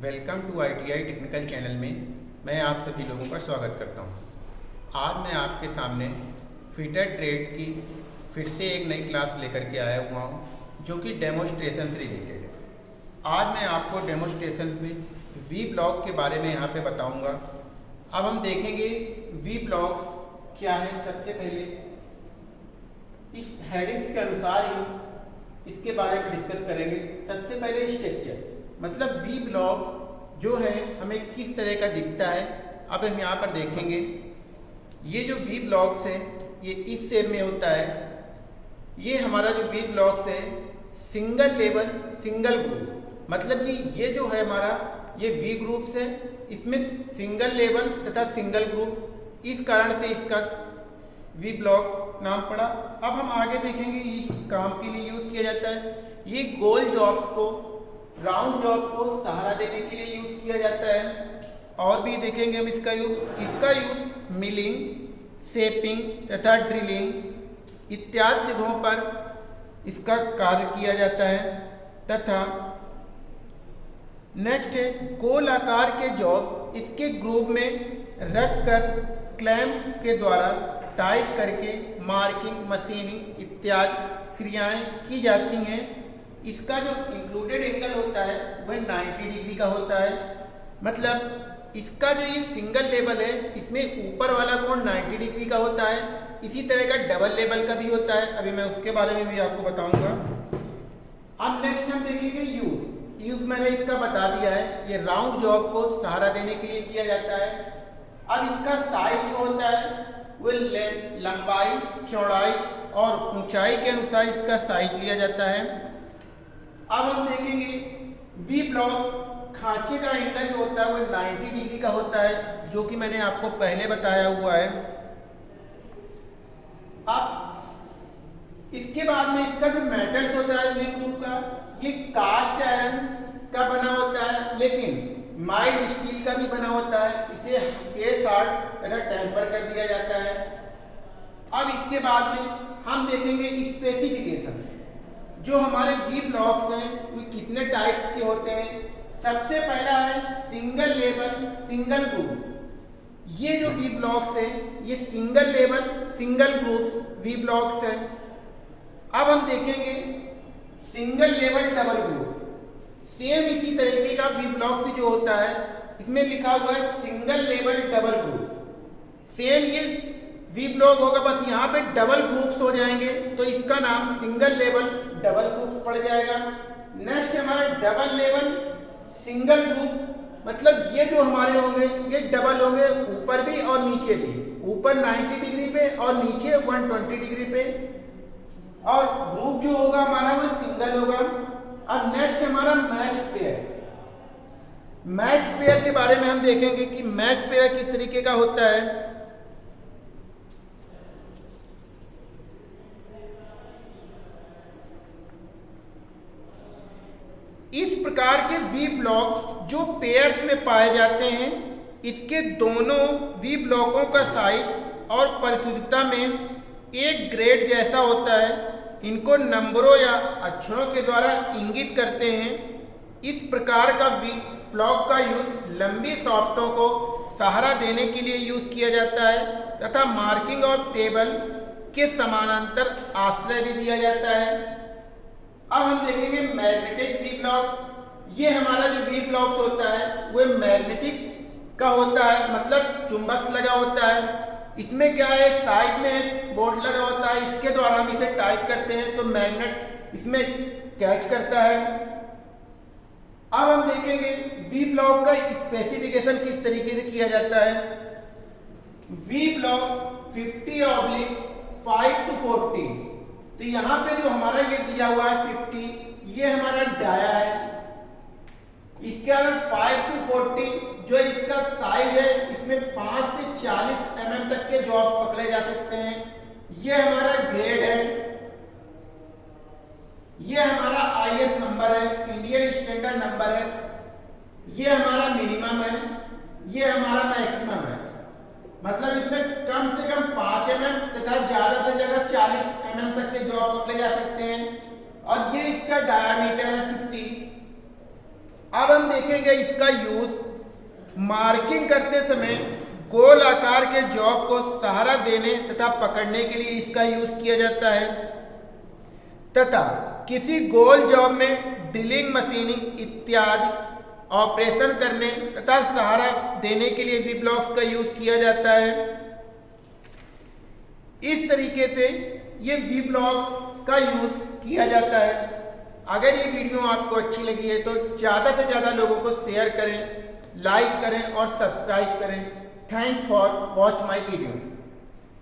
Welcome to ITI technical channel में मैं आप सभी लोगों का स्वागत करता हूँ। आज मैं आपके सामने फिटर ट्रेड की फिर से एक नई क्लास लेकर के आया हुआ हूँ, जो कि डेमोस्ट्रेशन से रिलेटेड है। आज मैं आपको डेमोस्ट्रेशन में वी ब्लॉक के बारे में यहाँ पे बताऊँगा। अब हम देखेंगे वी ब्लॉक्स क्या है सबसे पहले। इस हेडिंग्स के अनुसार ही इसके बारे में डिस्कस करेंगे। सबसे पहले स्ट्रक्चर मतलब वी ब्लॉक जो है, हमें किस तरह का दिखता है अब हम यहाँ पर देखेंगे। ये जो वी ब्लॉक्स है, ये इस शेप में होता है। ये हमारा जो वी ब्लॉक्स है सिंगल लेवल सिंगल ग्रुप मतलब कि ये जो है हमारा, ये वी ग्रुप्स है, इसमें सिंगल लेवल तथा सिंगल ग्रुप इस कारण से इसका वी ब्लॉक्स नाम पड़ा। अब हम आगे देखेंगे, इस काम के लिए यूज़ किया जाता है। ये गोल जॉब्स को राउंड जॉब को सहारा देने के लिए यूज़ किया जाता है। और भी देखेंगे हम इसका यूज़ इसका यूज़ मिलिंग सेपिंग तथा ड्रिलिंग इत्यादि जगहों पर इसका कार्य किया जाता है। तथा नेक्स्ट है गोल आकार के जॉब इसके ग्रुप में रख कर क्लैम्प के द्वारा टाइट करके मार्किंग मशीनिंग इत्यादि क्रियाएँ की जाती हैं। इसका जो इंक्लूडेड एंगल होता है, वह 90 डिग्री का होता है। मतलब इसका जो ये सिंगल लेवल है, इसमें ऊपर वाला कोण 90 डिग्री का होता है। इसी तरह का डबल लेवल का भी होता है। अभी मैं उसके बारे में भी आपको बताऊँगा। अब नेक्स्ट हम देखेंगे यूज़ यूज़ मैंने इसका बता दिया है। ये राउंड जॉब को सहारा देने के लिए किया जाता है। अब इसका साइज़ जो होता है वो लंबाई, चौड़ाई और ऊंचाई के अनुसार इसका साइज़ लिया जाता है। अब हम देखेंगे वी ब्लॉक खांचे का एंगल जो होता है वो 90 डिग्री का होता है, जो कि मैंने आपको पहले बताया हुआ है। अब इसके बाद में इसका जो मेटल्स होता है वी ग्रुप का, ये कास्ट आयरन का बना होता है, लेकिन माइल्ड स्टील का भी बना होता है। इसे के तरह टेम्पर कर दिया जाता है। अब इसके बाद में हम देखेंगे स्पेसिफिकेशन जो हमारे वी ब्लॉक्स हैं, वो कितने टाइप्स के होते हैं? सबसे पहला है सिंगल लेवल सिंगल ग्रुप ये जो वी ब्लॉक्स है, ये single level single group V blocks है. अब हम देखेंगे single level double group same इसी तरीके का वी ब्लॉक्स जो होता है, इसमें लिखा हुआ है single level double group same ये वी ब्लॉक होगा, बस यहाँ पे डबल ग्रुप्स हो जाएँगे तो इसका नाम सिंगल लेवल डबल ग्रुप पड़ जाएगा। नेक्स्ट हमारा डबल लेवल सिंगल ग्रुप मतलब ये जो हमारे होंगे, ये डबल होंगे ऊपर भी और नीचे भी। ऊपर 90 डिग्री पे और नीचे 120 डिग्री पे। और ग्रुप जो होगा हमारा वो सिंगल होगा। अब नेक्स्ट हमारा मैच पेयर मैच पेयर के बारे में हम देखेंगे कि मैच पेयर किस तरीके का होता है इस प्रकार के वी ब्लॉक्स जो पेयर्स में पाए जाते हैं, इसके दोनों वी ब्लॉकों का साइज़ और परिशुद्धता में एक ग्रेड जैसा होता है। इनको नंबरों या अक्षरों के द्वारा इंगित करते हैं। इस प्रकार का वी ब्लॉक का यूज़ लंबी सॉफ्टों को सहारा देने के लिए यूज़ किया जाता है तथा मार्किंग ऑफ़ टेबल के समानांतर आश्रय भी दिया जाता है। अब हम देखेंगे मैग्नेटिक वी ब्लॉक ये हमारा जो वी ब्लॉक होता है, वो मैग्नेटिक का होता है मतलब चुंबक लगा होता है। इसमें क्या है, साइड में एक बोर्ड लगा होता है, इसके द्वारा हम इसे टाइप करते हैं तो मैग्नेट इसमें कैच करता है। अब हम देखेंगे वी ब्लॉक का स्पेसिफिकेशन किस तरीके से किया जाता है। वी ब्लॉक 50 ऑब्लिक 5 टू 40 तो यहाँ पे जो हमारा ये दिया हुआ है 50 ये हमारा डाया है। इसके अलावा 5 टू 40 जो इसका साइज़ है, इसमें 5 से 40 एम तक के जॉब पकड़े जा सकते हैं। ये हमारा ग्रेड है। ये हमारा आईएस नंबर है इंडियन स्टैंडर्ड नंबर है। ये हमारा मिनिमम है, ये हमारा मैक्सिमम है। मतलब इसमें कम से कम पाँच एम तथा ज़्यादा से ज़्यादा चालीस एम तक के जॉब पकड़े जा सकते हैं। और ये इसका डायमीटर है अब हम देखेंगे इसका यूज़ मार्किंग करते समय गोल आकार के जॉब को सहारा देने तथा पकड़ने के लिए इसका यूज़ किया जाता है। तथा किसी गोल जॉब में ड्रिलिंग मशीनिंग इत्यादि ऑपरेशन करने तथा सहारा देने के लिए वी ब्लॉक्स का यूज़ किया जाता है। इस तरीके से ये वी ब्लॉक्स का यूज़ किया जाता है। अगर ये वीडियो आपको अच्छी लगी है तो ज़्यादा से ज़्यादा लोगों को शेयर करें लाइक करें और सब्सक्राइब करें. Thanks for watch my video